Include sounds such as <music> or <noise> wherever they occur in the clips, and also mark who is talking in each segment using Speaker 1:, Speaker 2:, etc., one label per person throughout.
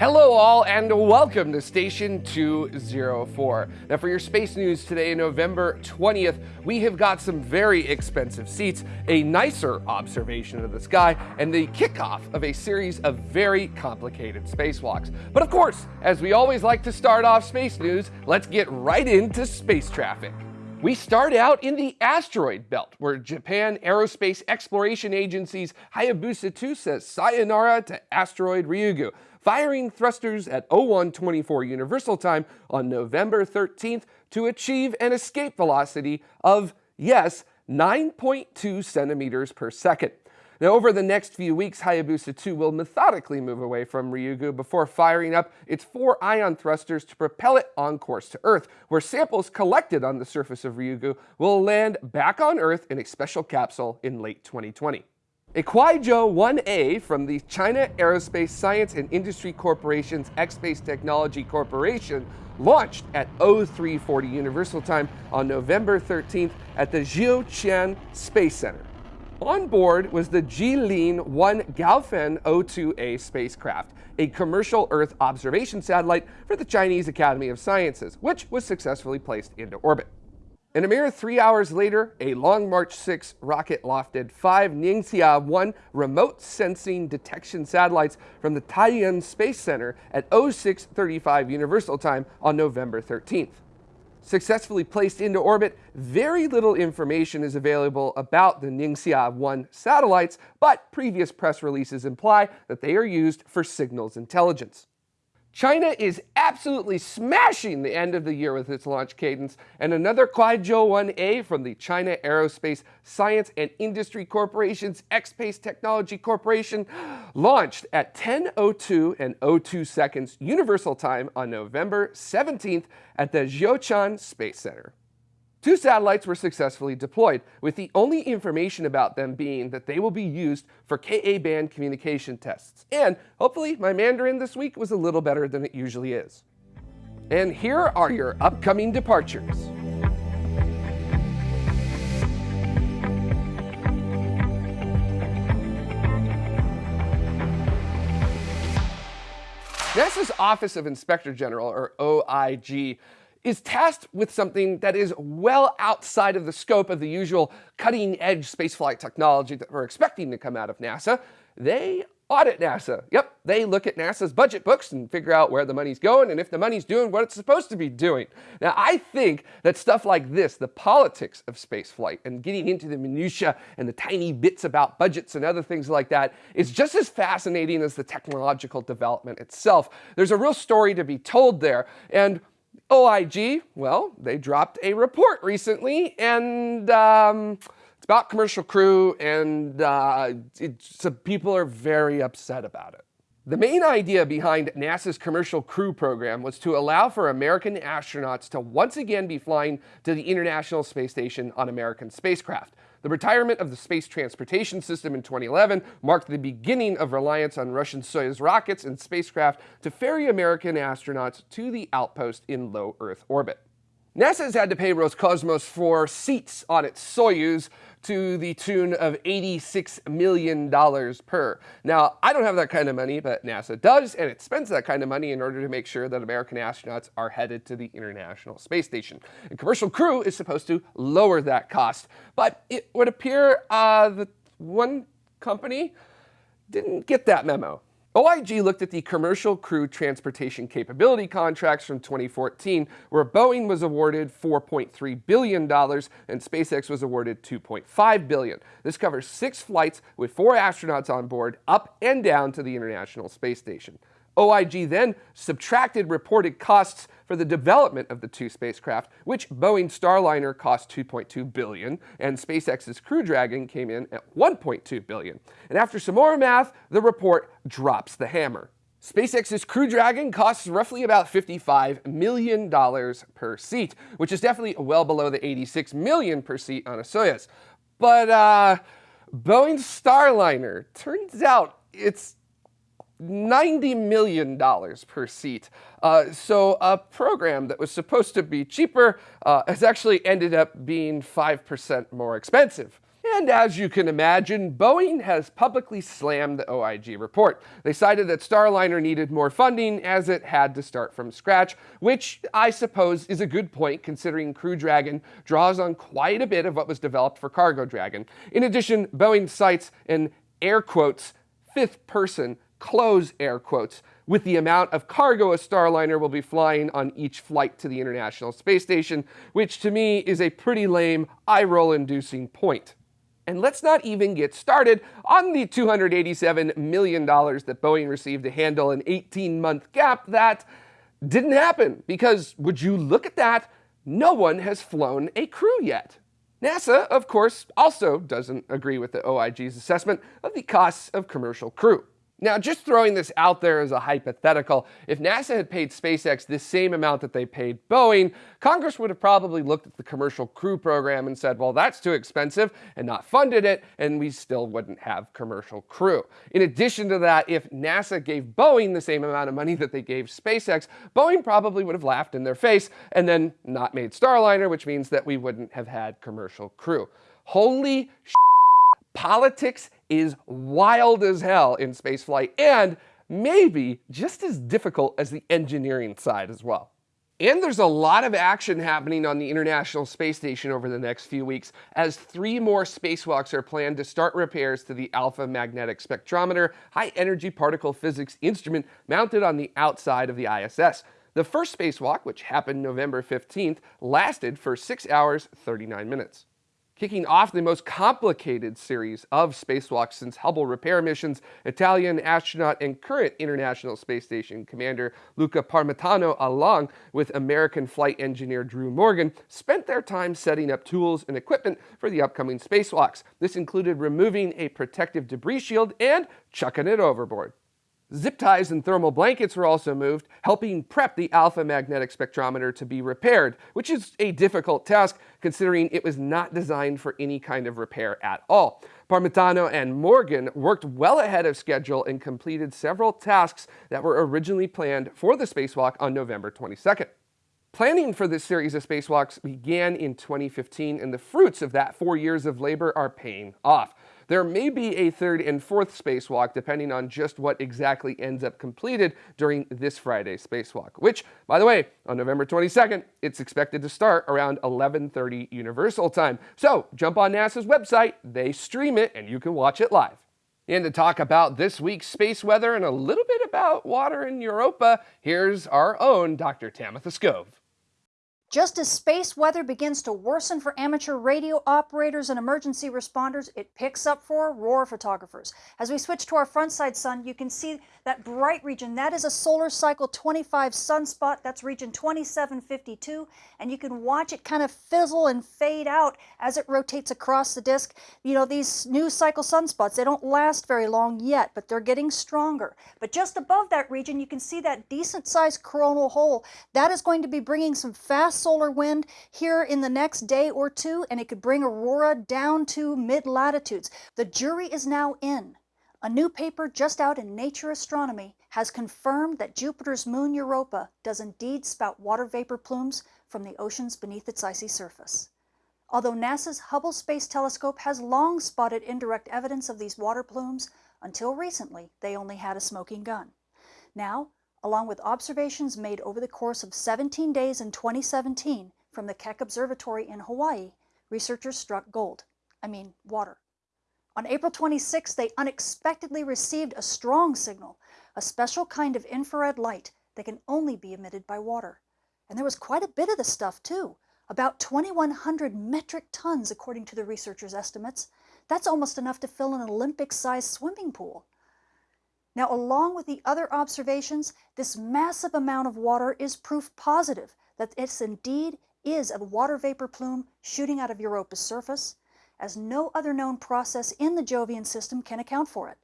Speaker 1: Hello all and welcome to Station 204. Now for your space news today, November 20th, we have got some very expensive seats, a nicer observation of the sky, and the kickoff of a series of very complicated spacewalks. But of course, as we always like to start off space news, let's get right into space traffic. We start out in the asteroid belt, where Japan Aerospace Exploration Agency's Hayabusa 2 says sayonara to asteroid Ryugu, firing thrusters at 0124 Universal Time on November 13th to achieve an escape velocity of, yes, 9.2 centimeters per second. Now, over the next few weeks, Hayabusa 2 will methodically move away from Ryugu before firing up its four ion thrusters to propel it on course to Earth, where samples collected on the surface of Ryugu will land back on Earth in a special capsule in late 2020. A Kuaizhou 1A from the China Aerospace Science and Industry Corporation's X-Space Technology Corporation launched at 0340 Universal Time on November 13th at the Jiuquan Space Center. On board was the Jilin 1 Gaofen O2A spacecraft, a commercial Earth observation satellite for the Chinese Academy of Sciences, which was successfully placed into orbit. And a mere three hours later, a Long March 6 rocket lofted five Ningxia 1 remote sensing detection satellites from the Taiyuan Space Center at 0635 Universal Time on November 13th successfully placed into orbit, very little information is available about the Ningxia 1 satellites, but previous press releases imply that they are used for signals intelligence. China is absolutely smashing the end of the year with its launch cadence, and another Kuaizhou 1A from the China Aerospace Science and Industry Corporation's X-Space Technology Corporation <gasps> launched at 10.02 and 02 seconds Universal Time on November 17th at the Jiuquan Space Center. Two satellites were successfully deployed, with the only information about them being that they will be used for Ka-band communication tests. And hopefully my Mandarin this week was a little better than it usually is. And here are your upcoming departures. NASA's Office of Inspector General, or OIG, is tasked with something that is well outside of the scope of the usual cutting-edge spaceflight technology that we're expecting to come out of NASA. They audit NASA. Yep, they look at NASA's budget books and figure out where the money's going and if the money's doing what it's supposed to be doing. Now, I think that stuff like this, the politics of spaceflight and getting into the minutia and the tiny bits about budgets and other things like that is just as fascinating as the technological development itself. There's a real story to be told there. And OIG, well, they dropped a report recently, and um, it's about commercial crew, and uh, some people are very upset about it. The main idea behind NASA's Commercial Crew Program was to allow for American astronauts to once again be flying to the International Space Station on American spacecraft. The retirement of the Space Transportation System in 2011 marked the beginning of reliance on Russian Soyuz rockets and spacecraft to ferry American astronauts to the outpost in low Earth orbit. NASA has had to pay Roscosmos for seats on its Soyuz to the tune of $86 million per. Now, I don't have that kind of money, but NASA does, and it spends that kind of money in order to make sure that American astronauts are headed to the International Space Station. And Commercial Crew is supposed to lower that cost. But it would appear uh, that one company didn't get that memo. OIG looked at the commercial crew transportation capability contracts from 2014, where Boeing was awarded $4.3 billion and SpaceX was awarded 2.5 billion. This covers six flights with four astronauts on board, up and down to the International Space Station. OIG then subtracted reported costs for the development of the two spacecraft, which Boeing Starliner cost 2.2 billion and SpaceX's Crew Dragon came in at 1.2 billion. And after some more math, the report drops the hammer. SpaceX's Crew Dragon costs roughly about $55 million per seat, which is definitely well below the 86 million per seat on a Soyuz. But uh, Boeing Starliner, turns out it's $90 million per seat. Uh, so a program that was supposed to be cheaper uh, has actually ended up being 5% more expensive. And as you can imagine, Boeing has publicly slammed the OIG report. They cited that Starliner needed more funding as it had to start from scratch, which I suppose is a good point considering Crew Dragon draws on quite a bit of what was developed for Cargo Dragon. In addition, Boeing cites an air quotes fifth person close air quotes with the amount of cargo a Starliner will be flying on each flight to the International Space Station, which to me is a pretty lame, eye-roll inducing point. And let's not even get started on the $287 million that Boeing received to handle an 18-month gap that didn't happen, because would you look at that, no one has flown a crew yet. NASA, of course, also doesn't agree with the OIG's assessment of the costs of commercial crew. Now, just throwing this out there as a hypothetical, if NASA had paid SpaceX the same amount that they paid Boeing, Congress would have probably looked at the commercial crew program and said, well, that's too expensive and not funded it, and we still wouldn't have commercial crew. In addition to that, if NASA gave Boeing the same amount of money that they gave SpaceX, Boeing probably would have laughed in their face and then not made Starliner, which means that we wouldn't have had commercial crew. Holy sh**, Politics is wild as hell in spaceflight and maybe just as difficult as the engineering side as well. And there's a lot of action happening on the International Space Station over the next few weeks as three more spacewalks are planned to start repairs to the Alpha Magnetic Spectrometer high energy particle physics instrument mounted on the outside of the ISS. The first spacewalk, which happened November 15th, lasted for 6 hours 39 minutes. Kicking off the most complicated series of spacewalks since Hubble repair missions, Italian astronaut and current International Space Station Commander Luca Parmitano, along with American flight engineer Drew Morgan, spent their time setting up tools and equipment for the upcoming spacewalks. This included removing a protective debris shield and chucking it overboard. Zip ties and thermal blankets were also moved, helping prep the alpha magnetic spectrometer to be repaired, which is a difficult task considering it was not designed for any kind of repair at all. Parmitano and Morgan worked well ahead of schedule and completed several tasks that were originally planned for the spacewalk on November 22nd. Planning for this series of spacewalks began in 2015, and the fruits of that four years of labor are paying off. There may be a third and fourth spacewalk depending on just what exactly ends up completed during this Friday's spacewalk, which, by the way, on November 22nd, it's expected to start around 11.30 Universal Time. So jump on NASA's website, they stream it, and you can watch it live. And to talk about this week's space weather and a little bit about water in Europa, here's our own Dr. Tamitha Skov.
Speaker 2: Just as space weather begins to worsen for amateur radio operators and emergency responders, it picks up for aurora photographers. As we switch to our front side sun, you can see that bright region. That is a solar cycle 25 sunspot. That's region 2752. And you can watch it kind of fizzle and fade out as it rotates across the disk. You know, these new cycle sunspots, they don't last very long yet, but they're getting stronger. But just above that region, you can see that decent sized coronal hole. That is going to be bringing some fast solar wind here in the next day or two, and it could bring aurora down to mid-latitudes. The jury is now in. A new paper just out in Nature Astronomy has confirmed that Jupiter's moon Europa does indeed spout water vapor plumes from the oceans beneath its icy surface. Although NASA's Hubble Space Telescope has long spotted indirect evidence of these water plumes, until recently they only had a smoking gun. Now, along with observations made over the course of 17 days in 2017 from the Keck Observatory in Hawaii, researchers struck gold, I mean water. On April 26, they unexpectedly received a strong signal, a special kind of infrared light that can only be emitted by water. And there was quite a bit of the stuff too, about 2,100 metric tons according to the researchers' estimates. That's almost enough to fill an Olympic-sized swimming pool. Now, along with the other observations, this massive amount of water is proof positive that this indeed is a water vapor plume shooting out of Europa's surface, as no other known process in the Jovian system can account for it.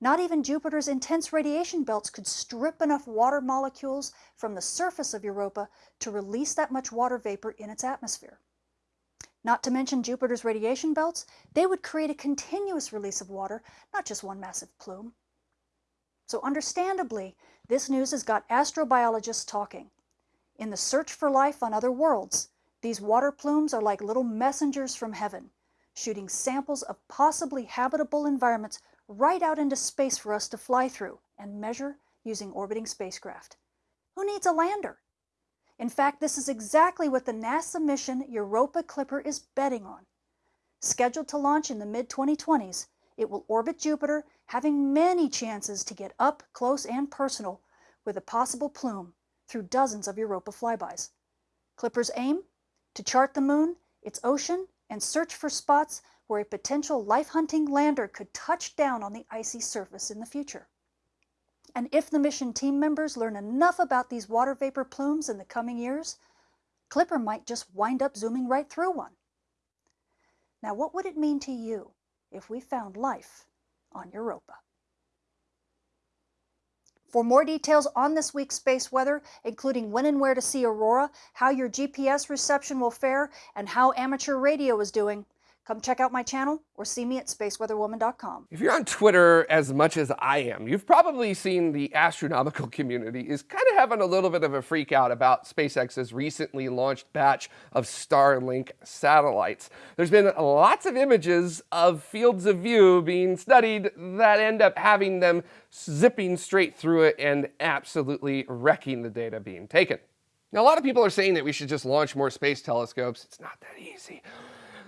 Speaker 2: Not even Jupiter's intense radiation belts could strip enough water molecules from the surface of Europa to release that much water vapor in its atmosphere. Not to mention Jupiter's radiation belts, they would create a continuous release of water, not just one massive plume. So understandably, this news has got astrobiologists talking. In the search for life on other worlds, these water plumes are like little messengers from heaven, shooting samples of possibly habitable environments right out into space for us to fly through and measure using orbiting spacecraft. Who needs a lander? In fact, this is exactly what the NASA mission Europa Clipper is betting on. Scheduled to launch in the mid-2020s, it will orbit Jupiter, having many chances to get up close and personal with a possible plume through dozens of Europa flybys. Clipper's aim? To chart the moon, its ocean, and search for spots where a potential life-hunting lander could touch down on the icy surface in the future. And if the mission team members learn enough about these water vapor plumes in the coming years, Clipper might just wind up zooming right through one. Now, what would it mean to you if we found life on Europa? For more details on this week's space weather, including when and where to see aurora, how your GPS reception will fare, and how amateur radio is doing, Come check out my channel or see me at spaceweatherwoman.com.
Speaker 1: If you're on Twitter as much as I am, you've probably seen the astronomical community is kind of having a little bit of a freak out about SpaceX's recently launched batch of Starlink satellites. There's been lots of images of fields of view being studied that end up having them zipping straight through it and absolutely wrecking the data being taken. Now, a lot of people are saying that we should just launch more space telescopes. It's not that easy.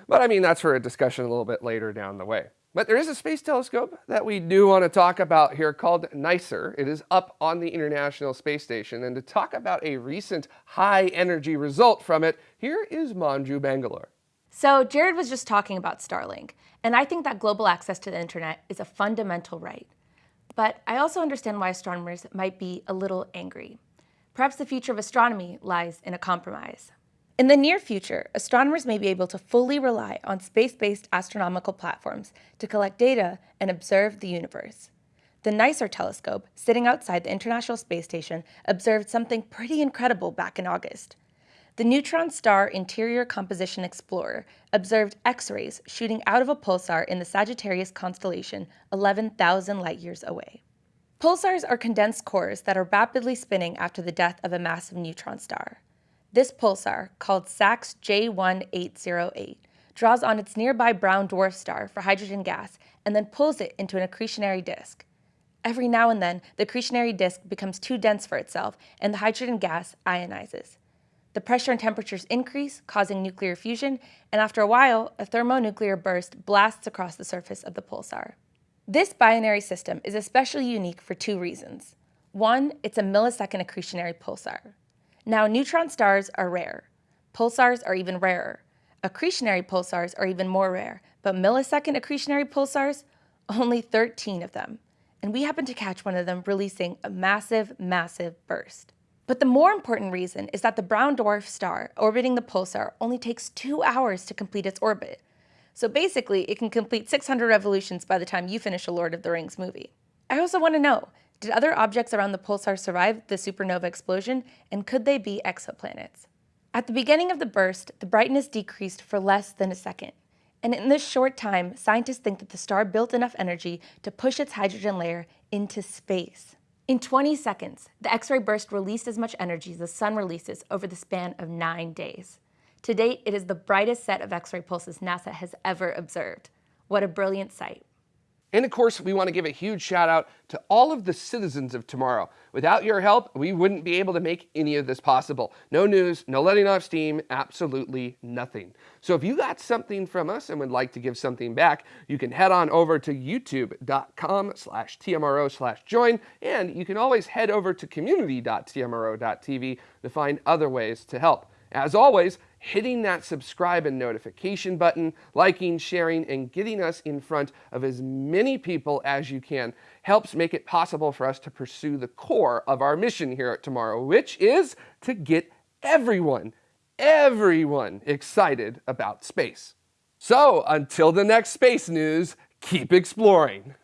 Speaker 1: But I mean, that's for a discussion a little bit later down the way. But there is a space telescope that we do want to talk about here called NICER. It is up on the International Space Station. And to talk about a recent high energy result from it, here is Manju Bangalore.
Speaker 3: So Jared was just talking about Starlink, and I think that global access to the internet is a fundamental right. But I also understand why astronomers might be a little angry. Perhaps the future of astronomy lies in a compromise. In the near future, astronomers may be able to fully rely on space-based astronomical platforms to collect data and observe the universe. The NICER telescope, sitting outside the International Space Station, observed something pretty incredible back in August. The Neutron Star Interior Composition Explorer observed X-rays shooting out of a pulsar in the Sagittarius constellation 11,000 light-years away. Pulsars are condensed cores that are rapidly spinning after the death of a massive neutron star. This pulsar, called SAX J1808, draws on its nearby brown dwarf star for hydrogen gas and then pulls it into an accretionary disk. Every now and then, the accretionary disk becomes too dense for itself and the hydrogen gas ionizes. The pressure and temperatures increase, causing nuclear fusion, and after a while, a thermonuclear burst blasts across the surface of the pulsar. This binary system is especially unique for two reasons. One, it's a millisecond accretionary pulsar. Now, neutron stars are rare. Pulsars are even rarer. Accretionary pulsars are even more rare, but millisecond accretionary pulsars, only 13 of them. And we happen to catch one of them releasing a massive, massive burst. But the more important reason is that the brown dwarf star orbiting the pulsar only takes two hours to complete its orbit. So basically, it can complete 600 revolutions by the time you finish a Lord of the Rings movie. I also want to know, did other objects around the pulsar survive the supernova explosion, and could they be exoplanets? At the beginning of the burst, the brightness decreased for less than a second. And in this short time, scientists think that the star built enough energy to push its hydrogen layer into space. In 20 seconds, the X-ray burst released as much energy as the sun releases over the span of nine days. To date, it is the brightest set of X-ray pulses NASA has ever observed. What a brilliant sight.
Speaker 1: And of course, we want to give a huge shout out to all of the citizens of tomorrow. Without your help, we wouldn't be able to make any of this possible. No news, no letting off steam, absolutely nothing. So if you got something from us and would like to give something back, you can head on over to youtube.com slash TMRO slash join, and you can always head over to community.tmro.tv to find other ways to help. As always, hitting that subscribe and notification button, liking, sharing, and getting us in front of as many people as you can helps make it possible for us to pursue the core of our mission here at Tomorrow, which is to get everyone, everyone excited about space. So until the next space news, keep exploring.